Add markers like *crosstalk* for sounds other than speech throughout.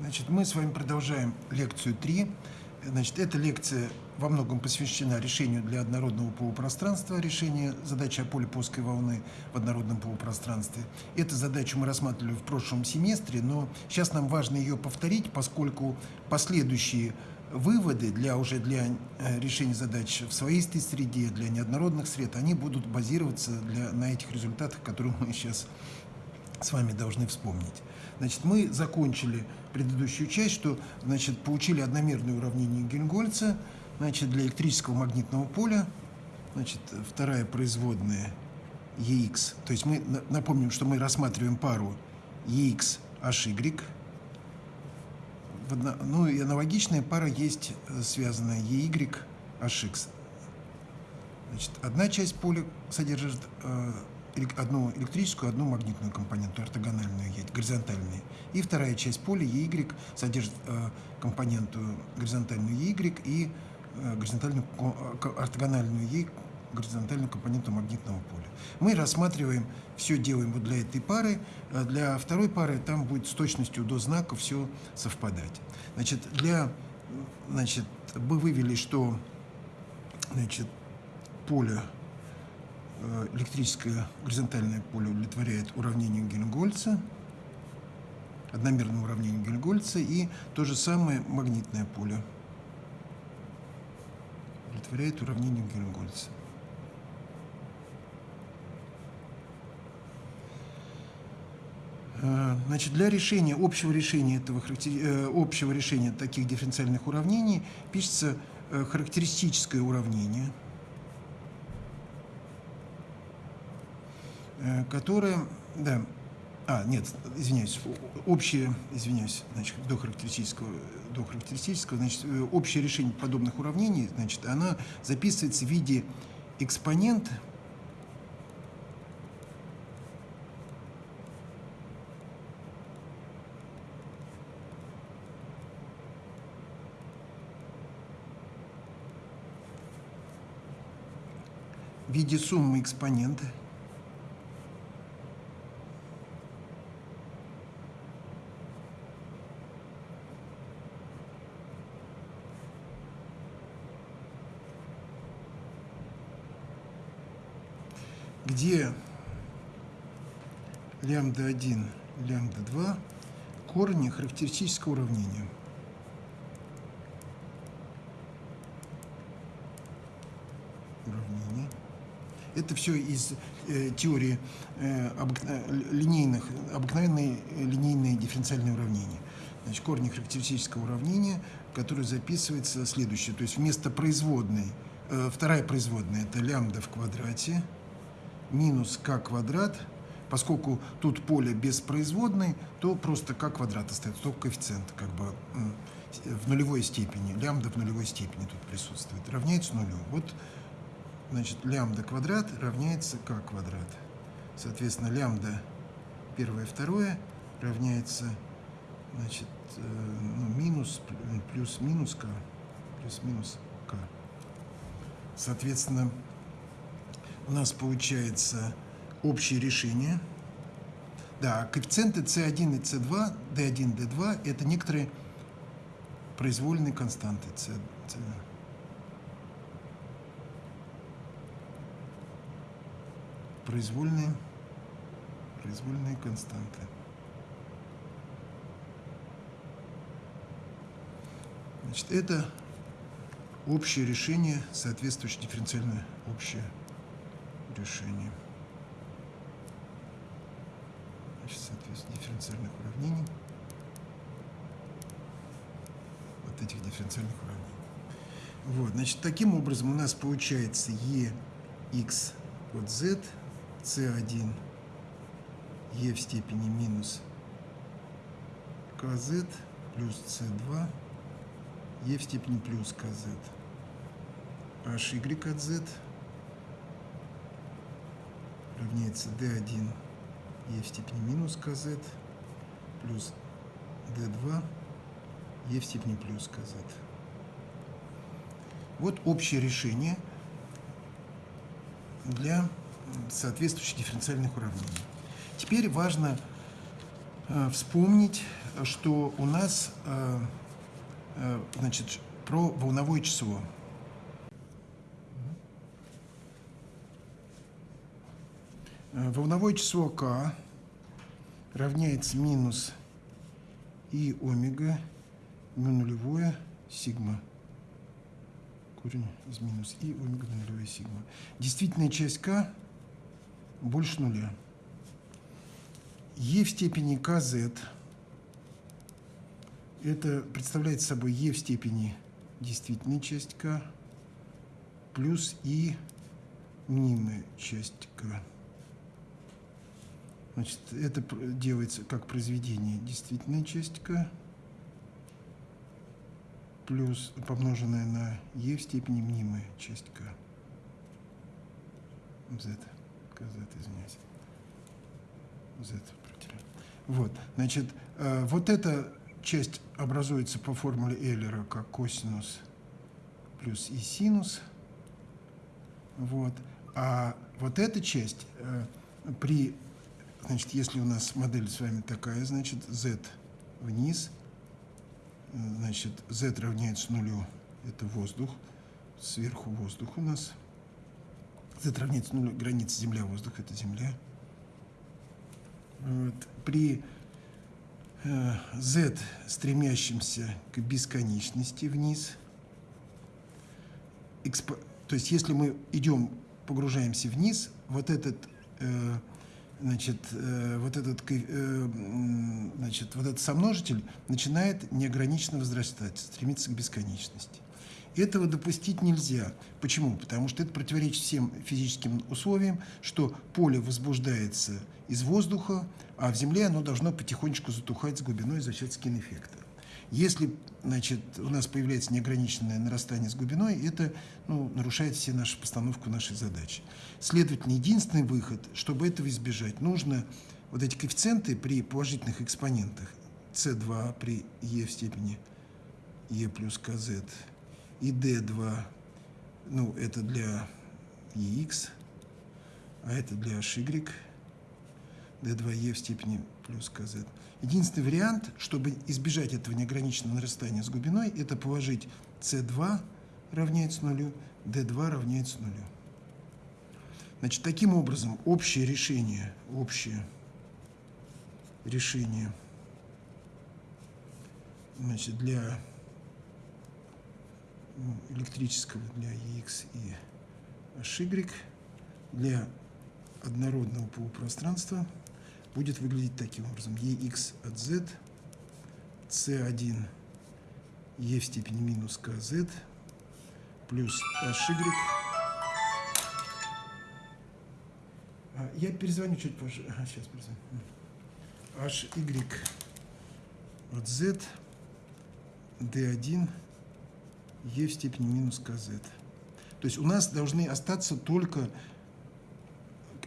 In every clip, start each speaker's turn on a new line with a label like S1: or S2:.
S1: Значит, мы с вами продолжаем лекцию 3. Значит, эта лекция во многом посвящена решению для однородного полупространства, решения задачи о поле плоской волны в однородном полупространстве. Эту задачу мы рассматривали в прошлом семестре, но сейчас нам важно ее повторить, поскольку последующие выводы для уже для э, решения задач в своистой среде, для неоднородных сред, они будут базироваться для, на этих результатах, которые мы сейчас с вами должны вспомнить. Значит, мы закончили предыдущую часть, что значит, получили одномерное уравнение Гельмгольца значит, для электрического магнитного поля. Значит, вторая производная EX. То есть мы напомним, что мы рассматриваем пару EX HY. Ну и аналогичная пара есть э, связанная EY HX. Значит, одна часть поля содержит э, одну электрическую, одну магнитную компоненту, ортогональную, горизонтальную. И вторая часть поля EY содержит э, компоненту горизонтальную EY и э, горизонтальную, э, ортогональную E горизонтальную компоненту магнитного поля. Мы рассматриваем, все делаем вот для этой пары. А для второй пары там будет с точностью до знака все совпадать. Значит, для, значит, мы вывели, что значит, поле Э, электрическое горизонтальное поле удовлетворяет уравнению Гельмгольца, одномерному уравнению Гельмгольца, и то же самое магнитное поле удовлетворяет уравнению Гельмгольца. Э, значит, для решения, общего решения, этого, э, общего решения таких дифференциальных уравнений пишется характеристическое уравнение – которая, да, а, нет, извиняюсь, общее, извиняюсь, значит, до характеристического, до характеристического, значит, э, общее решение подобных уравнений, значит, она записывается в виде экспонента в виде суммы экспонента где лямбда-1, лямбда-2 корни характеристического уравнения. Уравнение. Это все из э, теории э, обыкна линейных, обыкновенные линейные дифференциальные уравнения. Значит, корни характеристического уравнения, которое записывается следующее. То есть вместо производной, э, вторая производная – это лямбда в квадрате – минус k квадрат, поскольку тут поле беспроизводной, то просто k квадрат остается, только коэффициент как бы в нулевой степени, лямбда в нулевой степени тут присутствует, равняется нулю. Вот, значит, лямбда квадрат равняется k квадрат. Соответственно, лямбда первое, второе равняется, значит, э, ну, минус, плюс-минус k, плюс-минус k. Соответственно, у нас получается общее решение. Да, коэффициенты C1 и C2, D1, D2 – это некоторые произвольные константы. C, C. Произвольные, произвольные константы. Значит, это общее решение, соответствующее дифференциальное общее решение. Значит, соответственно, дифференциальных уравнений. Вот этих дифференциальных уравнений. Вот, значит, таким образом у нас получается e x от z, c1 e в степени минус kz плюс c2 e в степени плюс kz hy от z равняется d1 e в степени минус kz плюс d2 e в степени плюс kz. Вот общее решение для соответствующих дифференциальных уравнений. Теперь важно э, вспомнить что у нас, э, э, значит, про волновое число. Волновое число k равняется минус и омега, му нулевое, сигма. Корень из минус и омега нулевое сигма. Действительная часть k больше нуля. e в степени kz это представляет собой e в степени действительной часть k плюс и мнимая часть k. Значит, это делается как произведение действительная часть k плюс помноженное на e в степени мнимая часть k. z, kz, извиняюсь. z. Вот, значит, э, вот эта часть образуется по формуле Эйлера как косинус плюс и синус. Вот. А вот эта часть э, при Значит, если у нас модель с вами такая, значит, z вниз, значит, z равняется нулю, это воздух, сверху воздух у нас. z равняется нулю, граница земля-воздух, это земля. Вот. При э, z, стремящемся к бесконечности вниз, то есть если мы идем, погружаемся вниз, вот этот э, значит, э, вот, этот, э, значит, вот этот сомножитель начинает неограниченно возрастать, стремиться к бесконечности. Этого допустить нельзя. Почему? Потому что это противоречит всем физическим условиям, что поле возбуждается из воздуха, а в Земле оно должно потихонечку затухать с глубиной за счет скин-эффекта. Если значит, у нас появляется неограниченное нарастание с глубиной, это ну, нарушает все наши постановку нашей задачи. Следовательно, единственный выход, чтобы этого избежать, нужно вот эти коэффициенты при положительных экспонентах c2 при e в степени e плюс kz и d2, ну, это для ex, а это для hy, d2e в степени плюс kz – Единственный вариант, чтобы избежать этого неограниченного нарастания с глубиной, это положить c2 равняется нулю, d2 равняется нулю. Значит, таким образом, общее решение, общее решение значит, для ну, электрического, для EX и HY, для однородного полупространства – будет выглядеть таким образом. ex от z, c1 e в степени минус kz плюс hy. А, я перезвоню чуть позже. Ага, сейчас перезвоню. hy от z d1 e в степени минус kz. То есть у нас должны остаться только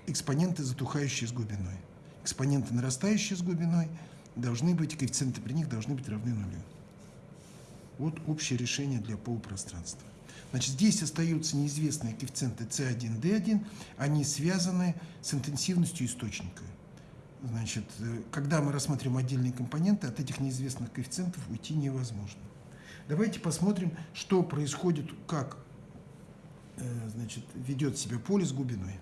S1: экспоненты, затухающие с глубиной экспоненты, нарастающие с глубиной, должны быть, коэффициенты при них должны быть равны нулю. Вот общее решение для полупространства. Значит, здесь остаются неизвестные коэффициенты C1, D1, они связаны с интенсивностью источника. Значит, э, когда мы рассматриваем отдельные компоненты, от этих неизвестных коэффициентов уйти невозможно. Давайте посмотрим, что происходит, как э, значит, ведет себя поле с глубиной.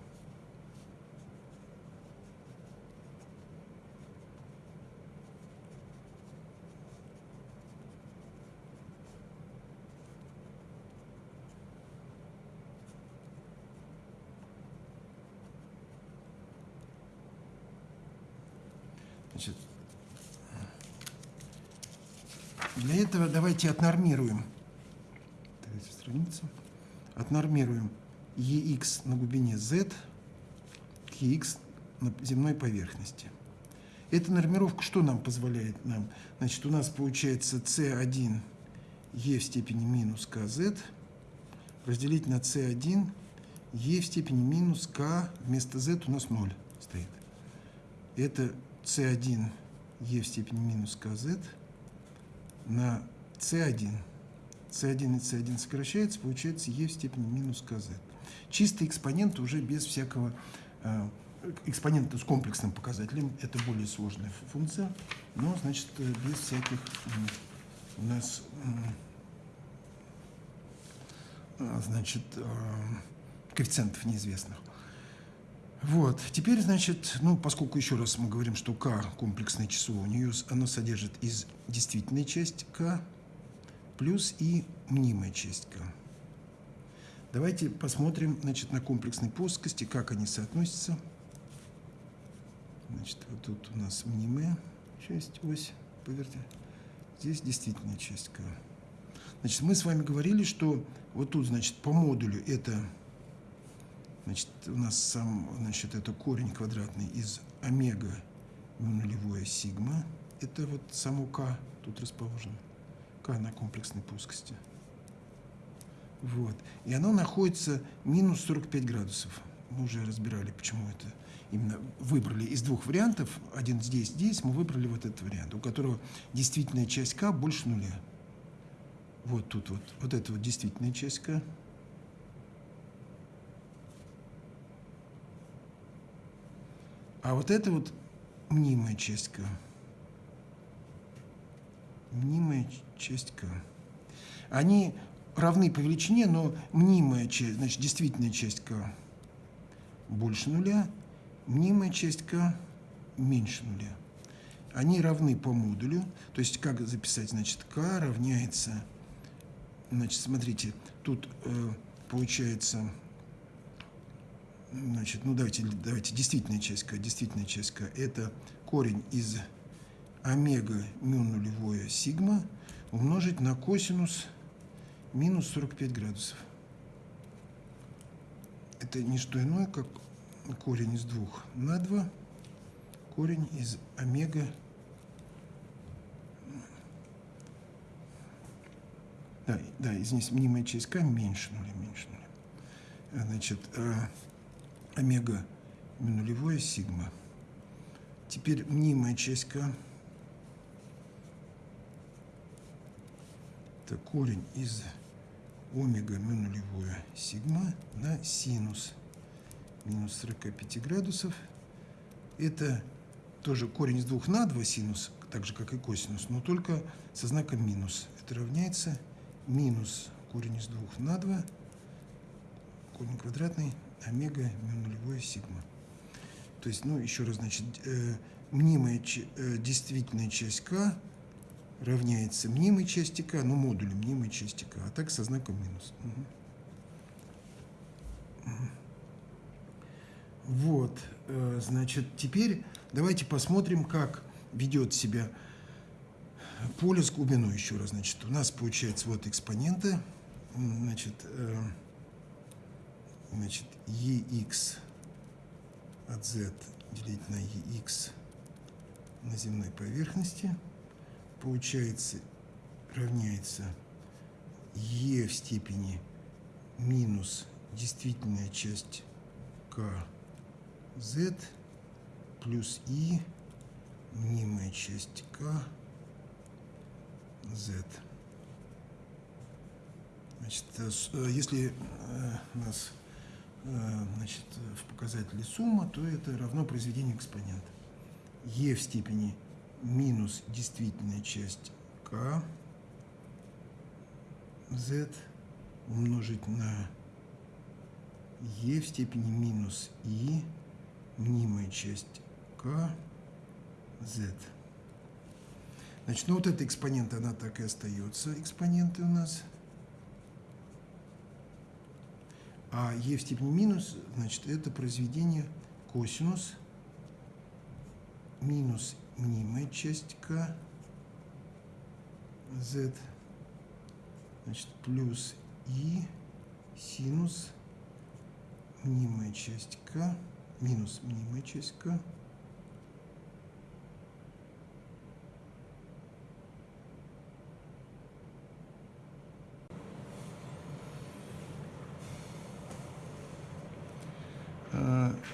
S1: Значит, для этого давайте отнормируем. Третья страница. Отнормируем EX на глубине Z к EX на земной поверхности. Эта нормировка что нам позволяет нам? Значит, у нас получается C1 E в степени минус KZ разделить на C1 E в степени минус K вместо Z у нас 0 стоит. Это c1 e в степени минус kz на c1. c1 и c1 сокращается, получается e в степени минус kz. Чистый экспонент уже без всякого э, экспонент с комплексным показателем. Это более сложная функция, но, значит, без всяких у нас, значит, коэффициентов неизвестных. Вот. Теперь, значит, ну, поскольку еще раз мы говорим, что k комплексное число, у нее оно содержит из действительной части k плюс и мнимая часть k. Давайте посмотрим, значит, на комплексной плоскости, как они соотносятся. Значит, вот тут у нас мнимая часть, ось, поверьте. Здесь действительная часть k. Значит, мы с вами говорили, что вот тут, значит, по модулю это Значит, у нас сам, значит, это корень квадратный из омега нулевое сигма. Это вот само k тут расположено. k на комплексной плоскости. Вот. И оно находится минус 45 градусов. Мы уже разбирали, почему это именно выбрали из двух вариантов. Один здесь, здесь. Мы выбрали вот этот вариант, у которого действительная часть k больше нуля. Вот тут вот. Вот это вот действительная часть k. А вот это вот мнимая часть К. Мнимая часть К. Они равны по величине, но мнимая часть, значит, действительная часть К больше нуля, мнимая часть К меньше нуля. Они равны по модулю, то есть как записать, значит, К равняется, значит, смотрите, тут э, получается Значит, ну давайте, давайте действительная часть k. Действительная часть k – это корень из омега мю нулевое сигма умножить на косинус минус 45 градусов. Это не что иное, как корень из двух на 2, корень из омега Да, да, извините, мнимая часть k меньше нуля, меньше нуля. Значит, э, омега нулевое сигма. Теперь мнимая часть k. Это корень из омега мю нулевое сигма на синус минус 45 градусов. Это тоже корень из двух на 2 синус, так же, как и косинус, но только со знаком минус. Это равняется минус корень из двух на 2, корень квадратный омега мю нулевое сигма. То есть, ну, еще раз, значит, э, мнимая э, действительная часть k равняется мнимой части k, ну, модулю мнимой части k, а так со знаком минус. Угу. Вот, э, значит, теперь давайте посмотрим, как ведет себя поле с глубиной еще раз. Значит, у нас получается вот экспоненты, значит, э, значит, EX от Z делить на EX на земной поверхности получается равняется E в степени минус действительная часть К Z плюс И мнимая часть К Z. Значит, э, э, если э, нас значит, в показателе сумма, то это равно произведению экспонента. e в степени минус действительная часть k z умножить на e в степени минус i мнимая часть k z. Значит, ну вот эта экспонента, она так и остается. Экспоненты у нас – А e в степени минус, значит, это произведение косинус минус мнимая часть k z, значит, плюс и синус мнимая часть k минус мнимая часть k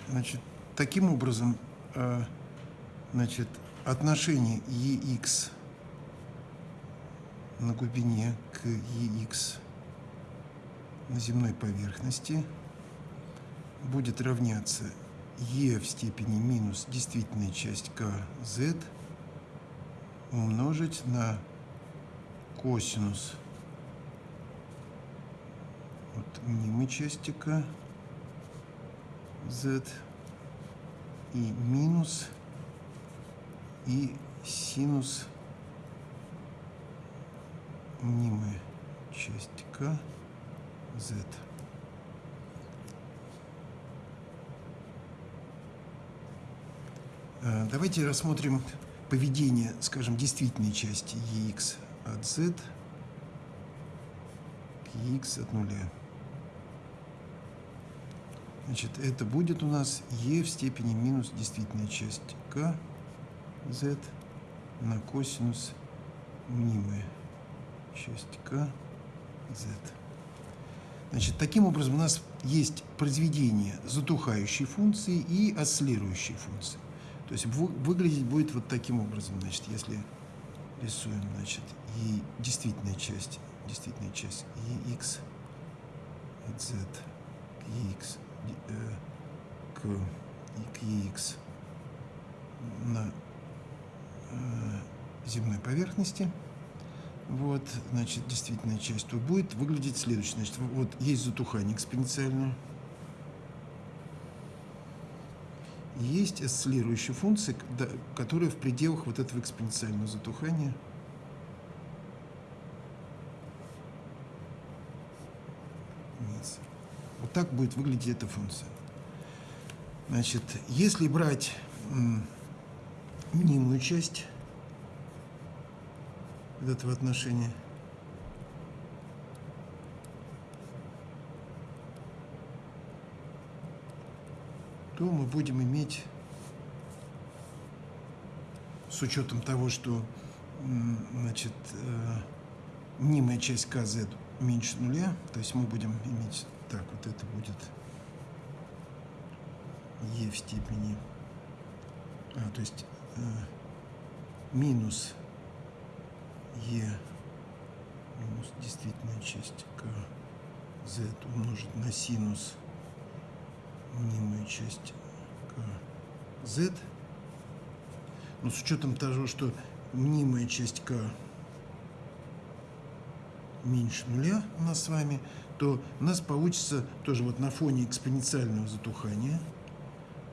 S1: Значит, таким образом, э, значит, отношение EX на глубине к EX на земной поверхности будет равняться e в степени минус действительная часть kz умножить на косинус. Вот мнимой части k z и минус и синус мнимая часть k z. Э, давайте рассмотрим поведение, скажем, действительной части ex от z к ex от нуля. Значит, это будет у нас e в степени минус действительная часть k z на косинус мнимая часть k z. Значит, таким образом у нас есть произведение затухающей функции и осциллирующей функции. То есть выглядеть будет вот таким образом, значит, если рисуем, значит, и действительная часть, действительная часть ex от z ex, э, к, и к ex на э, земной поверхности. Вот, значит, действительная часть тут будет выглядеть следующее. Значит, вот есть затухание экспоненциальное. есть осциллирующая функция, которая в пределах вот этого экспоненциального затухания Вот так будет выглядеть эта функция. Значит, если брать мнимую часть этого отношения, то мы будем иметь, с учетом того, что значит, э, мнимая часть kz меньше нуля, то есть мы будем иметь так, вот это будет e в степени, а, то есть э, минус e минус действительная часть kz умножить на синус мнимую часть k z. Но с учетом того, что мнимая часть k меньше нуля у нас с вами, то у нас получится тоже вот на фоне экспоненциального затухания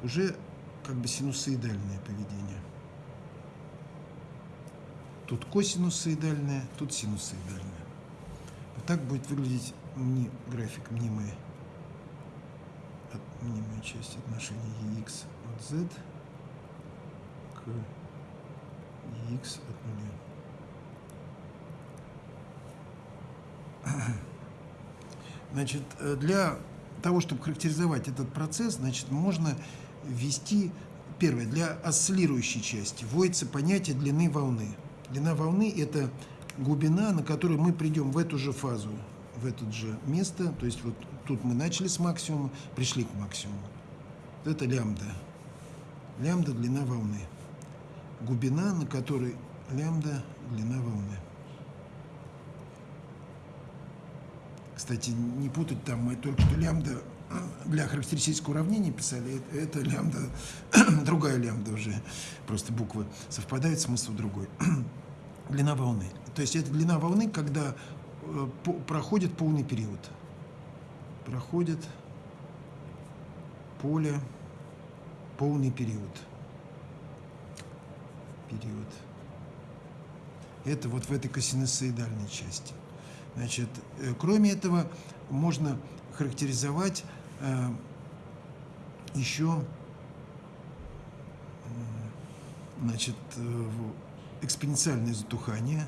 S1: уже как бы синусоидальное поведение. Тут косинусоидальное, тут синусоидальное. Вот так будет выглядеть график мнимой мнимая часть отношения ex от z к ex от нуля. Значит, э, для того, чтобы характеризовать этот процесс, значит, можно ввести, первое, для осциллирующей части вводится понятие длины волны. Длина волны – это глубина, на которую мы придем в эту же фазу в это же место. То есть вот тут мы начали с максимума, пришли к максимуму. Это лямбда. Лямбда – длина волны. Глубина, на которой лямбда – длина волны. Кстати, не путать там, мы только что лямбда для характеристического уравнения писали, это лямбда, *clears throat* другая лямбда уже, просто буквы совпадают, смысл другой. *clears throat* длина волны. То есть это длина волны, когда Э, проходит полный период. Проходит поле полный период. Период. Это вот в этой косинусоидальной части. Значит, э, кроме этого, можно характеризовать э, еще значит, экспоненциальное затухание.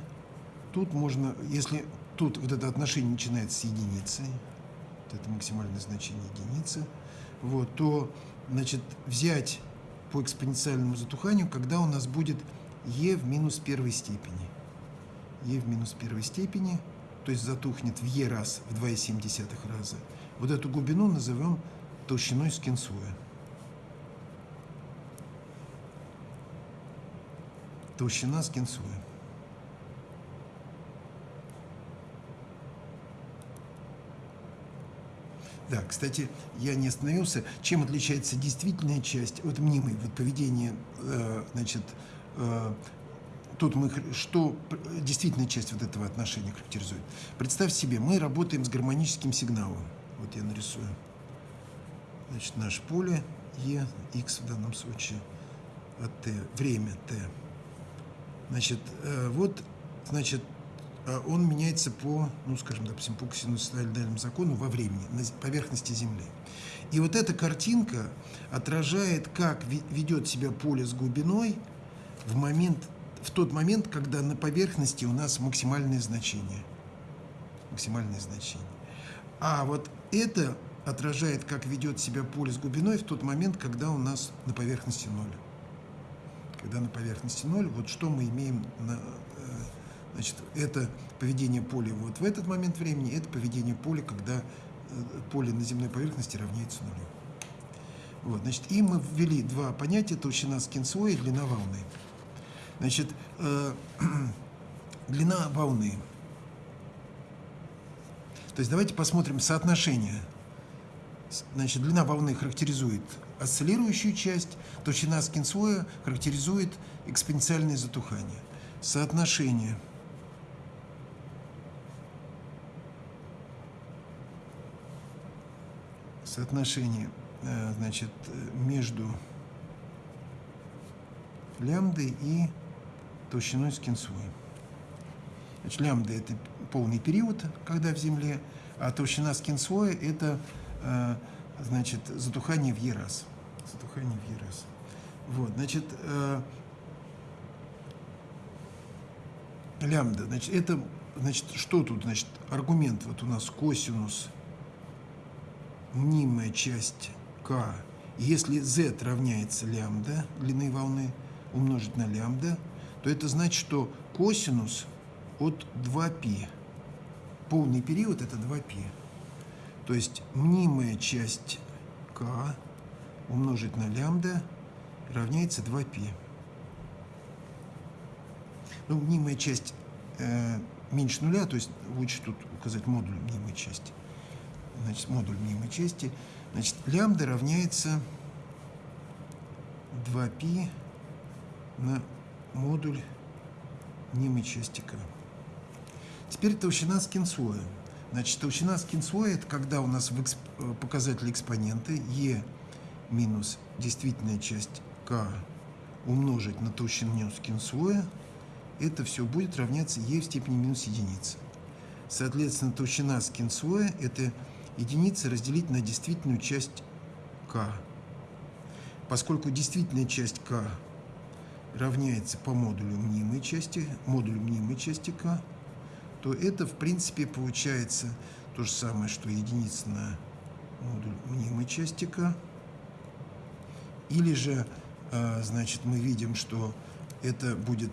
S1: Тут можно, если Тут вот это отношение начинается с единицы, вот это максимальное значение единицы, вот, то значит, взять по экспоненциальному затуханию, когда у нас будет e в минус первой степени. e в минус первой степени, то есть затухнет в e раз, в 2,7 раза. Вот эту глубину назовем толщиной скинсуя. Толщина скинсуя. Да, кстати, я не остановился. Чем отличается действительная часть от мнимой? Вот поведение, э, значит, э, тут мы, что действительная часть вот этого отношения характеризует. Представь себе, мы работаем с гармоническим сигналом. Вот я нарисую. Значит, наше поле E, X в данном случае, от T, время T. Значит, э, вот, значит, а он меняется по, ну, скажем, допустим, по синусоидальному закону во времени, на поверхности Земли. И вот эта картинка отражает, как ведет себя поле с глубиной в, момент, в тот момент, когда на поверхности у нас максимальное значение. Максимальное значение. А вот это отражает, как ведет себя поле с глубиной в тот момент, когда у нас на поверхности ноль. Когда на поверхности ноль, вот что мы имеем на, Значит, это поведение поля вот в этот момент времени, это поведение поля, когда э, поле на земной поверхности равняется нулю. Вот, значит, и мы ввели два понятия, толщина скинслоя и длина волны. Значит, э, *clears throat* длина волны. То есть давайте посмотрим соотношение. Значит, длина волны характеризует осциллирующую часть, толщина скинслоя характеризует экспоненциальное затухание. Соотношение – соотношение э, значит, между лямбдой и толщиной скинсуи. Значит, лямбда – это полный период, когда в Земле, а толщина скинсоя – это э, значит, затухание в Е раз. Затухание в Е раз. Вот, значит, э, лямбда, значит, это, значит, что тут, значит, аргумент, вот у нас косинус мнимая часть k, если z равняется лямбда длины волны умножить на лямбда, то это значит, что косинус от 2π. Полный период это 2π. То есть мнимая часть k умножить на лямбда равняется 2π. Ну, мнимая часть э, меньше нуля, то есть лучше тут указать модуль мнимой части значит, модуль мнимой части. Значит, лямбда равняется 2π на модуль мнимой части k. Теперь толщина скинслоя. Значит, толщина скинслоя – это когда у нас в эксп... Э, показатель экспоненты e минус действительная часть k умножить на толщину скинслоя, это все будет равняться e в степени минус единицы. Соответственно, толщина скинслоя – это единицы разделить на действительную часть k. Поскольку действительная часть k равняется по модулю мнимой части, модулю мнимой части k, то это, в принципе, получается то же самое, что единица на модуль мнимой части k. Или же, а, значит, мы видим, что это будет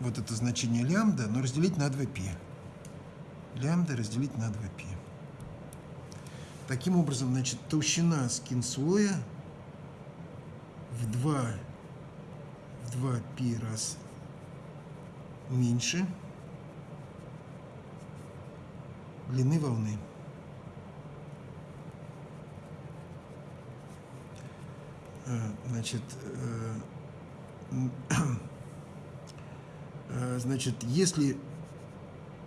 S1: вот это значение лямбда, но разделить на 2π. Лямбда разделить на 2π. Таким образом, значит, толщина скинслоя в 2, в 2 пи раз меньше длины волны. Э, значит, э, *clears throat* э, значит, если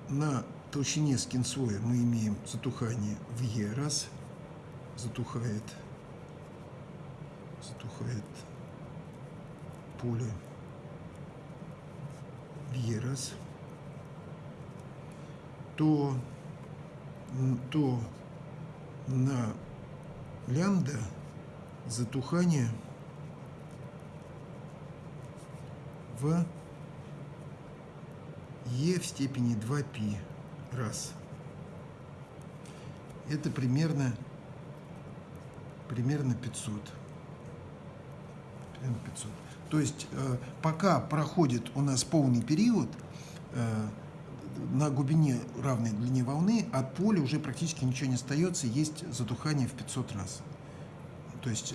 S1: на толщине скинслоя мы имеем затухание в Е раз, затухает, затухает поле в Е раз, то, то на лямбда затухание в Е в степени 2π раз. Это примерно, примерно 500. Примерно 500. То есть э, пока проходит у нас полный период, э, на глубине равной длине волны от поля уже практически ничего не остается, есть затухание в 500 раз. То есть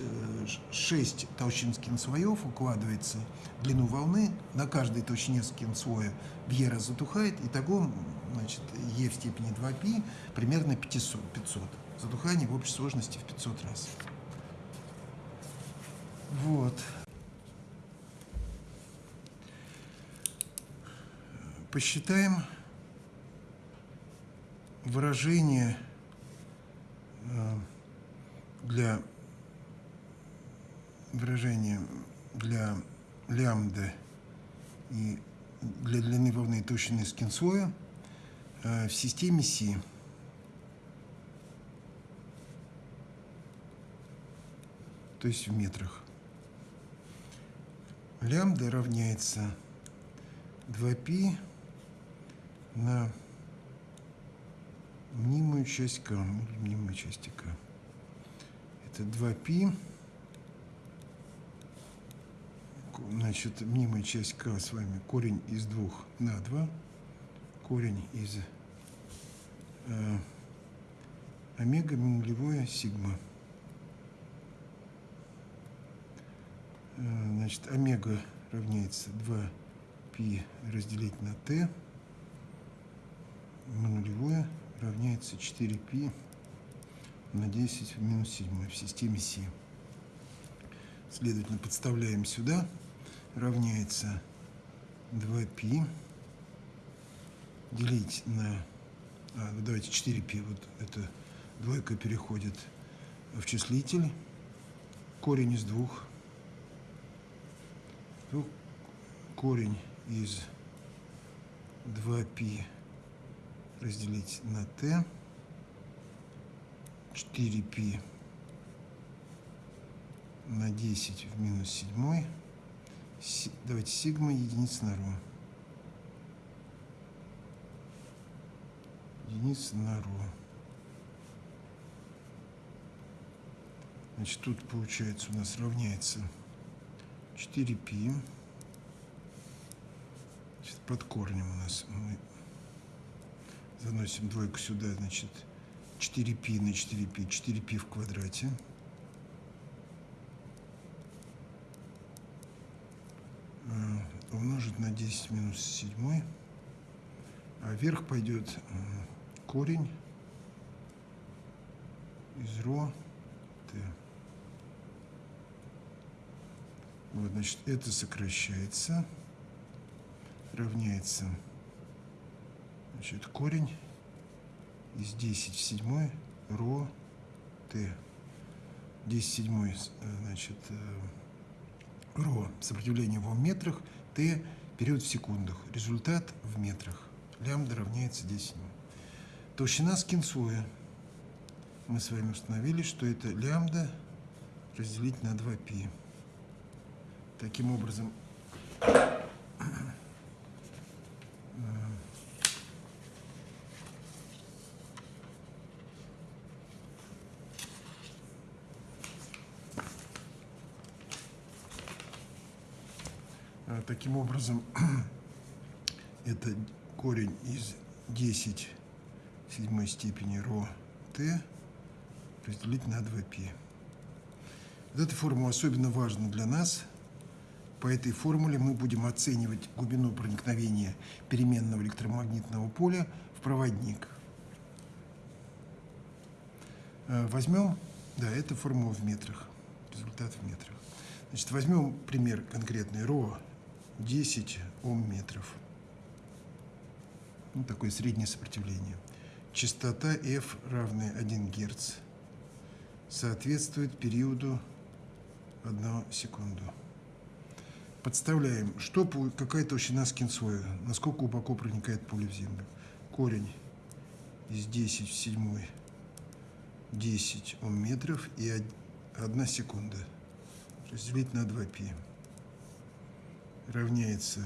S1: 6 э, толщин скинслоев укладывается в длину волны, на каждой толщине Е раз затухает, и того значит, Е в степени 2π примерно 500. 500. затухание в общей сложности в 500 раз. Вот. Посчитаем выражение э, для выражения для лямбда и для длины волны толщины скинсоя э, в системе Си. То есть в метрах. Лямбда равняется 2π на мнимую часть k, мнимую часть k. Это 2π значит, мнимая часть k с вами корень из двух на 2, корень из э, омега нулевое сигма. Э, значит, омега равняется 2π разделить на t, на нулевое равняется 4π на 10 в минус 7 в системе Си. Следовательно, подставляем сюда равняется 2π делить на... А, ну давайте 4π, вот эта двойка переходит в числитель. Корень из двух. Ну, корень из 2π разделить на t. 4π на 10 в минус 7 давайте сигма единица на ро. Единица на ро. Значит, тут получается у нас равняется 4π. Значит, под корнем у нас мы заносим двойку сюда, значит, 4π на 4π, 4π в квадрате. умножить на 10 минус 7, а вверх пойдет корень из ро t. Вот, значит, это сокращается, равняется, значит, корень из 10 в 7 ро t. 10 в 7, значит, э, ро сопротивление в метрах – Т период в секундах. Результат в метрах. Лямбда равняется 10. Толщина скинсоя. Мы с вами установили, что это лямбда разделить на 2π. Таким образом, Таким образом, *clears throat* это корень из 10 седьмой степени ро t разделить на 2π. Вот эта формула особенно важна для нас. По этой формуле мы будем оценивать глубину проникновения переменного электромагнитного поля в проводник. Э, возьмем, да, это формула в метрах, результат в метрах. Значит, возьмем пример конкретный ро 10 Ом метров. Ну, такое среднее сопротивление. Частота F равная 1 Гц соответствует периоду 1 секунду. Подставляем, что, какая толщина скинсоя, насколько глубоко проникает пуля в землю. Корень из 10 в 7 10 Ом метров и 1 секунда. Разделить на 2π равняется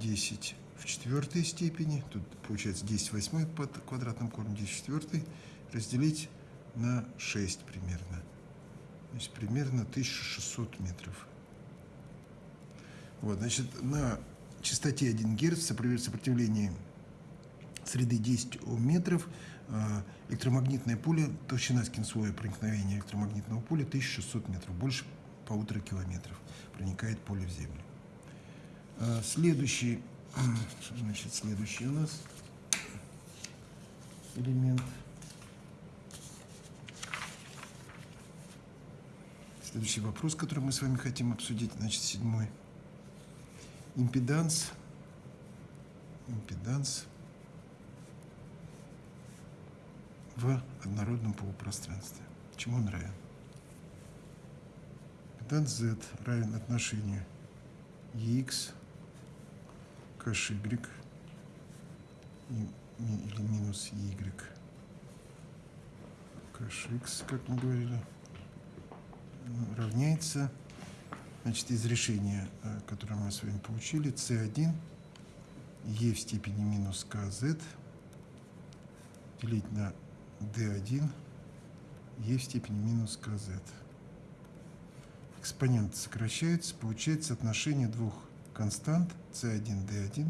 S1: 10 в четвертой степени, тут получается 10 восьмой под квадратным корнем, 10 в четвертой, разделить на 6 примерно. То есть примерно 1600 метров. Вот, значит, на частоте 1 Гц сопротивление среды 10 Ом метров, а, электромагнитное поле, толщина скинслоя проникновения электромагнитного поля 1600 метров, больше полутора километров, проникает поле в землю. А, следующий, *clears throat* значит, следующий у нас элемент. Следующий вопрос, который мы с вами хотим обсудить, значит, седьмой. Импеданс. Импеданс в однородном полупространстве. Чему он равен? Импеданс Z равен отношению EX к HY или минус Y к HX, как мы говорили равняется, значит, из решения, э, которое мы с вами получили, c1 e в степени минус kz делить на d1 e в степени минус kz. Экспоненты сокращаются, получается отношение двух констант c1, d1.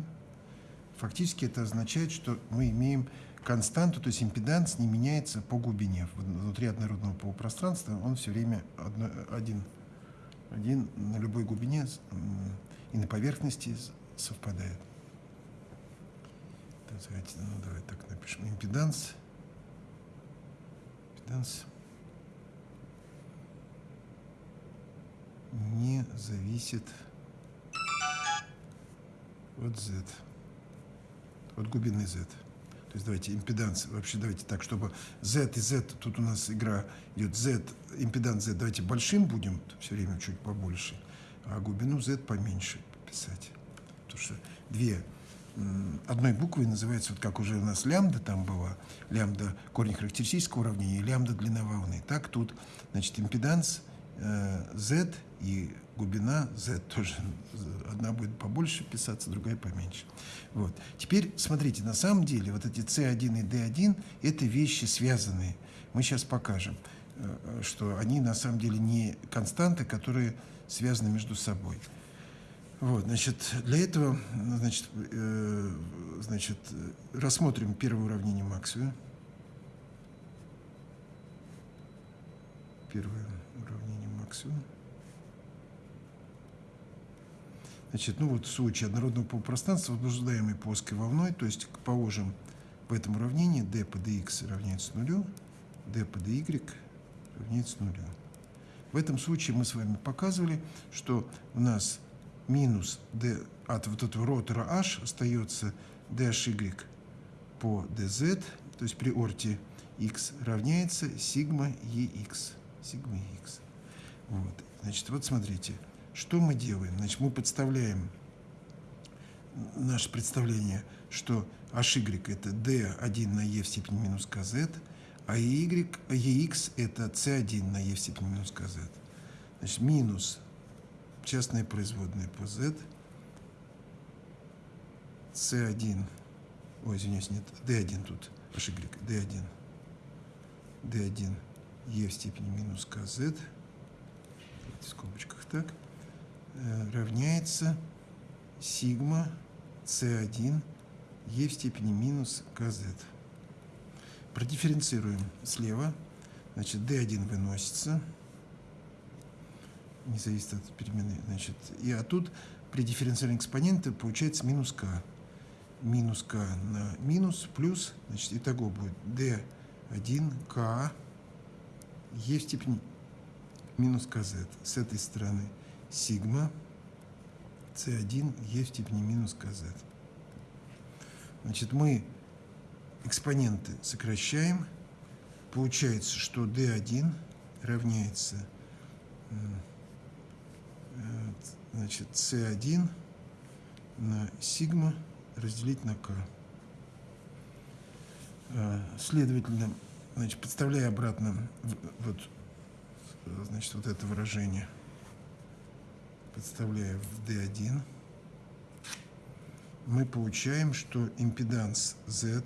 S1: Фактически это означает, что мы имеем константу, то есть импеданс не меняется по глубине. Внутри однородного полупространства он все время одно, один, один на любой глубине и на поверхности совпадает. Давайте, ну, давай так напишем. Импеданс. Импеданс не зависит от z, от глубины z. То есть давайте импеданс, вообще давайте так, чтобы Z и Z, тут у нас игра идет Z, импеданс Z, давайте большим будем все время чуть побольше, а глубину Z поменьше писать. Потому что две одной буквой называется, вот как уже у нас лямбда там была, лямбда корень характеристического уравнения лямбда длина волны. Так тут, значит, импеданс Z и глубина z тоже. Одна будет побольше писаться, другая поменьше. Вот. Теперь, смотрите, на самом деле вот эти c1 и d1 – это вещи связанные. Мы сейчас покажем, э, что они на самом деле не константы, которые связаны между собой. Вот, значит, для этого, значит, э, значит, рассмотрим первое уравнение Максвелла. Первое Максвелла. Значит, ну вот в случае однородного полупространства, возбуждаемой плоской волной, то есть положим в этом уравнении d по dx равняется нулю, d по dy равняется нулю. В этом случае мы с вами показывали, что у нас минус d от вот этого ротора h остается dhy по dz, то есть при орте x равняется сигма ex. Сигма ex. Вот. Значит, вот смотрите. Что мы делаем? Значит, мы подставляем наше представление, что HY это D1 на E в степени минус КЗ, а y, EX это C1 на E в степени минус КЗ. Значит, минус частная производная по Z, C1, ой, извиняюсь, нет, D1 тут, HY, D1, D1 E в степени минус КЗ, в скобочках так, Э, равняется сигма c1 e в степени минус kz. Продифференцируем слева. Значит, d1 выносится. Не зависит от перемены. Значит, и а тут при дифференциальном экспоненте получается минус k. Минус k на минус плюс, значит, итого будет d1k e в степени минус kz с этой стороны сигма c1 e в степени минус kz. Значит, мы экспоненты сокращаем. Получается, что d1 равняется значит, c1 на сигма разделить на k. А, следовательно, значит, подставляя обратно вот, значит, вот это выражение – подставляя в D1, мы получаем, что импеданс Z,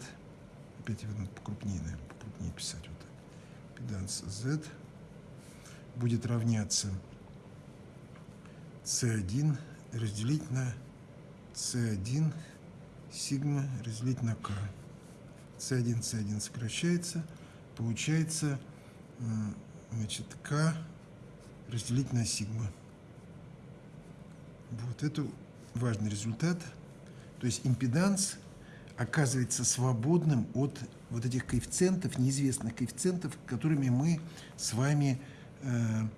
S1: опять его надо покрупнее, наверное, покрупнее писать вот так, импеданс Z будет равняться C1 разделить на C1 сигма разделить на К. C1, C1 сокращается, получается, значит, К разделить на сигма. Вот это важный результат. То есть импеданс оказывается свободным от вот этих коэффициентов, неизвестных коэффициентов, которыми мы с вами э,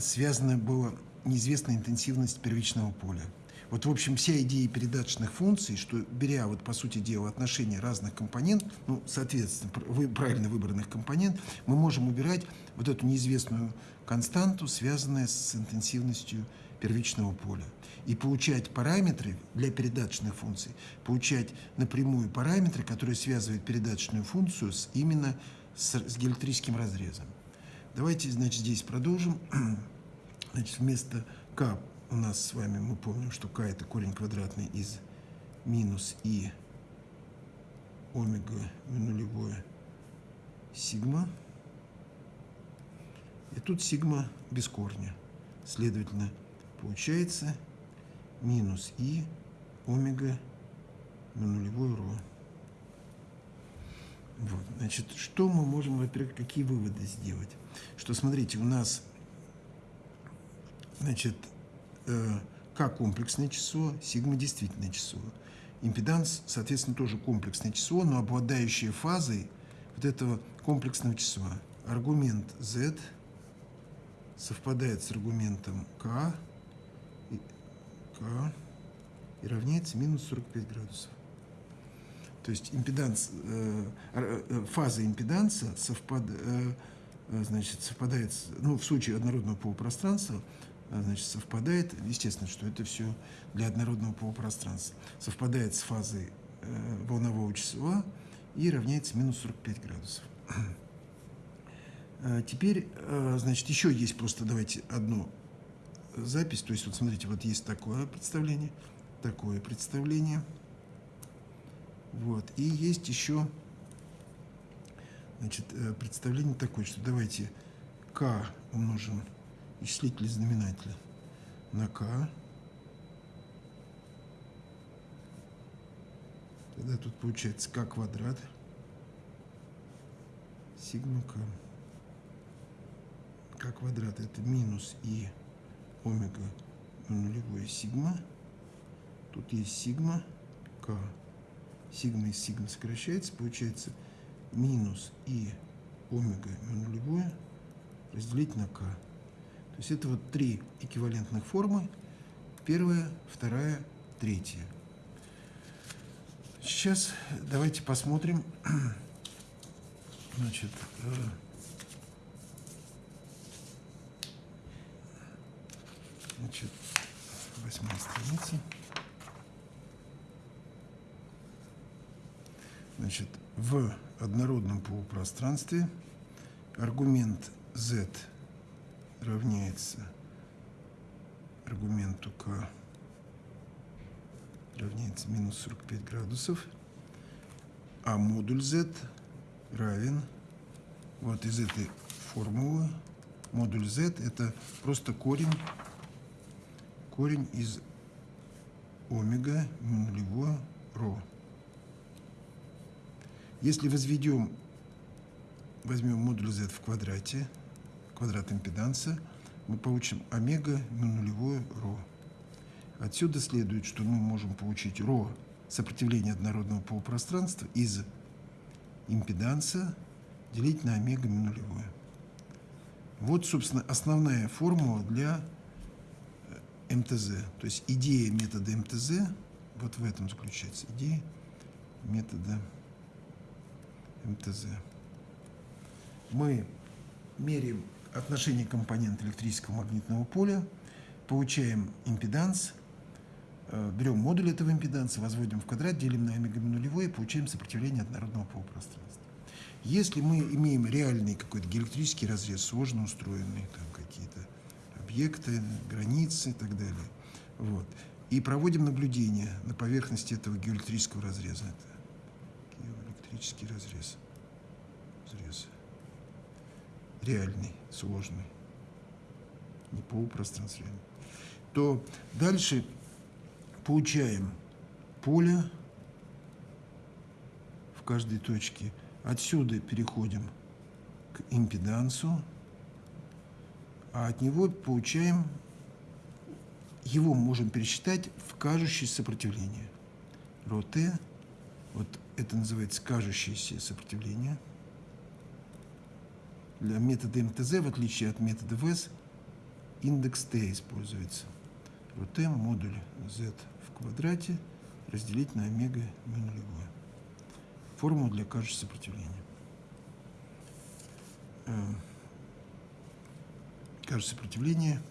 S1: связана была неизвестная интенсивность первичного поля. Вот, в общем, вся идея передаточных функций, что беря, вот, по сути дела, отношения разных компонентов, ну, соответственно, вы, правильно выбранных компонент, мы можем убирать вот эту неизвестную константу, связанную с интенсивностью первичного поля. И получать параметры для передаточных функций, получать напрямую параметры, которые связывают передаточную функцию с, именно с, с диэлектрическим разрезом. Давайте, значит, здесь продолжим. *clears throat* Значит, вместо k у нас с вами, мы помним, что k это корень квадратный из минус и омега нулевое сигма. И тут сигма без корня. Следовательно, получается минус и омега на ро. Вот, значит, что мы можем, во-первых, какие выводы сделать? Что, смотрите, у нас, значит, К комплексное число, сигма действительное число. Импеданс, соответственно, тоже комплексное число, но обладающее фазой вот этого комплексного числа. Аргумент z совпадает с аргументом k, и, k и равняется минус 45 градусов. То есть импеданс, э, э, фаза импеданса совпад, э, э значит, совпадает, ну, в случае однородного полупространства, э, значит, совпадает, естественно, что это все для однородного полупространства, совпадает с фазой э, волнового числа и равняется минус 45 градусов. Э, теперь, э, значит, еще есть просто, давайте, одну запись. То есть, вот смотрите, вот есть такое представление, такое представление. Вот. И есть еще, значит, э, представление такое, что давайте k умножим исчислитель знаменателя на k. Тогда тут получается k квадрат сигма k k квадрат это минус и омега нулевое сигма. Тут есть сигма k. Сигма из сигма сокращается, получается минус и омега нулевое разделить на k. Есть это вот три эквивалентных формы. Первая, вторая, третья. Сейчас давайте посмотрим. Значит, э, Значит, восьмая страница. Значит, в однородном полупространстве аргумент z равняется аргументу k равняется минус 45 градусов, а модуль z равен вот из этой формулы. Модуль z это просто корень корень из омега нулевое ро. Если возведем, возьмем модуль z в квадрате, квадрат импеданса, мы получим омега нулевое ро. Отсюда следует, что мы можем получить ро сопротивление однородного полупространства из импеданса делить на омега нулевое. Вот, собственно, основная формула для МТЗ. То есть идея метода МТЗ вот в этом заключается. Идея метода МТЗ. Мы меряем отношение компонента электрического магнитного поля, получаем импеданс, э, берем модуль этого импеданса, возводим в квадрат, делим на омега нулевой и получаем сопротивление однородного полупространства. Если мы имеем реальный какой-то электрический разрез, сложно устроенный, там какие-то объекты, границы и так далее. Вот. И проводим наблюдение на поверхности этого геоэлектрического разреза. Это геоэлектрический разрез. разрез. Реальный, сложный. Не полупространственный. То дальше получаем поле в каждой точке. Отсюда переходим к импедансу а от него получаем, его можем пересчитать в кажущееся сопротивление. Ро Т, вот это называется кажущееся сопротивление. Для метода МТЗ, в отличие от метода ВЭС, индекс t используется. Вот m модуль z в квадрате разделить на омега mu нулевое. Формула для кажущего сопротивления. Э, кажущее сопротивление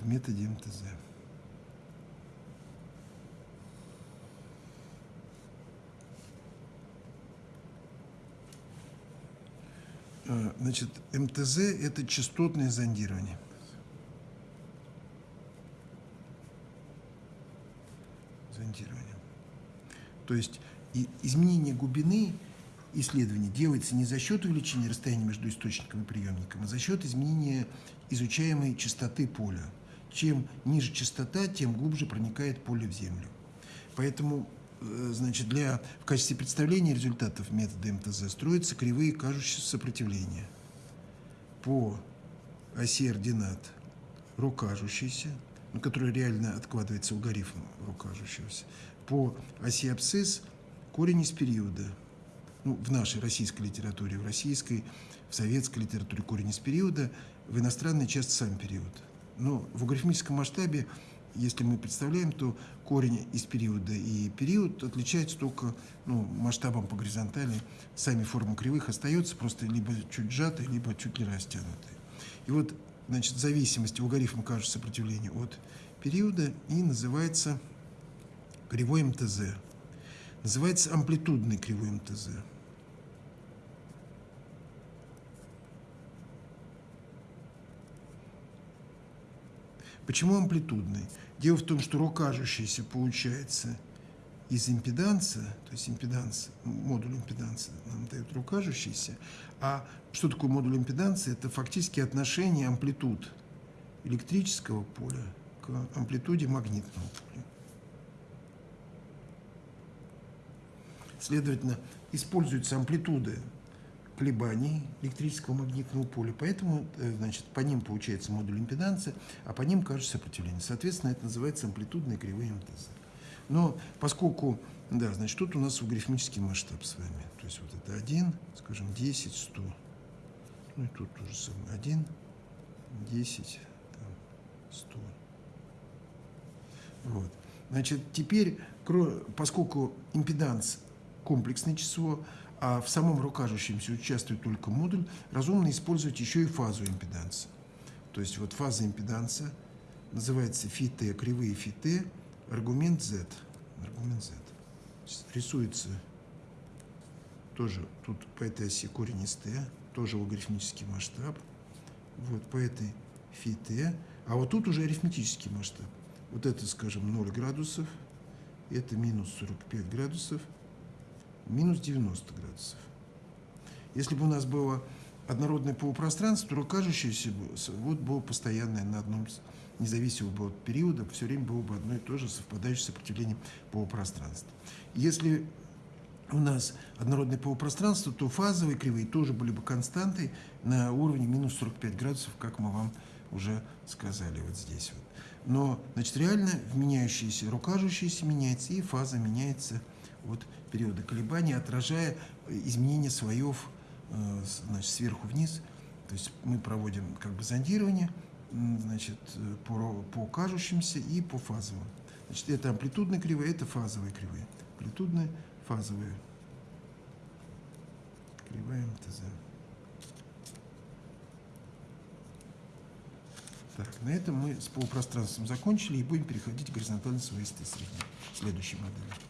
S1: в методе МТЗ. Значит, МТЗ – это частотное зондирование. Зондирование. То есть и изменение глубины исследования делается не за счет увеличения расстояния между источником и приемником, а за счет изменения изучаемой частоты поля. Чем ниже частота, тем глубже проникает поле в землю. Поэтому Э, значит, для, в качестве представления результатов метода МТЗ строятся кривые кажущиеся сопротивления по оси ординат ρ ну, который реально откладывается алгоритм ρ кажущегося, по оси абсцисс корень из периода. Ну, в нашей российской литературе, в российской, в советской литературе корень из периода, в иностранной часто сам период. Но в логарифмическом масштабе если мы представляем, то корень из периода и период отличаются только ну, масштабом по горизонтали. Сами формы кривых остаются просто либо чуть сжатые, либо чуть ли растянутые. И вот, значит, зависимость логарифма кажется сопротивления от периода и называется кривой МТЗ. Называется амплитудный кривой МТЗ. Почему амплитудный? Дело в том, что рукажущийся получается из импеданса, то есть импеданс, модуль импеданса нам дает рукажущийся, а что такое модуль импеданса? Это фактически отношение амплитуд электрического поля к амплитуде магнитного поля. Следовательно, используются амплитуды колебаний электрического магнитного поля, поэтому э, значит, по ним получается модуль импеданса, а по ним кажется сопротивление. Соответственно, это называется амплитудные кривые МТЗ. Но поскольку, да, значит, тут у нас логарифмический масштаб с вами. То есть вот это 1, скажем, 10, 100. Ну и тут тоже самое. 1, 10, там, 100. Вот. Значит, теперь, поскольку импеданс комплексное число, а в самом рукажущемся участвует только модуль, разумно использовать еще и фазу импеданса. То есть вот фаза импеданса называется фи t, кривые фи t, аргумент z. Аргумент z. Рисуется тоже тут по этой оси корень из t, тоже логарифмический масштаб. Вот по этой фи t. А вот тут уже арифметический масштаб. Вот это, скажем, 0 градусов, это минус 45 градусов – минус 90 градусов. Если бы у нас было однородное полупространство, то кажущееся вот было постоянное на одном, независимо было от периода, все время было бы одно и то же совпадающее сопротивление полупространства. Если у нас однородное полупространство, то фазовые кривые тоже были бы константой на уровне минус 45 градусов, как мы вам уже сказали вот здесь. Вот. Но, значит, реально меняющиеся, рукажущиеся меняется, и фаза меняется от периода колебаний, отражая изменение слоев э, значит, сверху вниз. То есть мы проводим как бы зондирование значит, по, по кажущимся и по фазовым. Значит, это амплитудные кривые, это фазовые кривые. Амплитудные, фазовые. Кривая МТЗ. Так, на этом мы с полупространством закончили и будем переходить к горизонтальной свойстве средней. Следующей модели.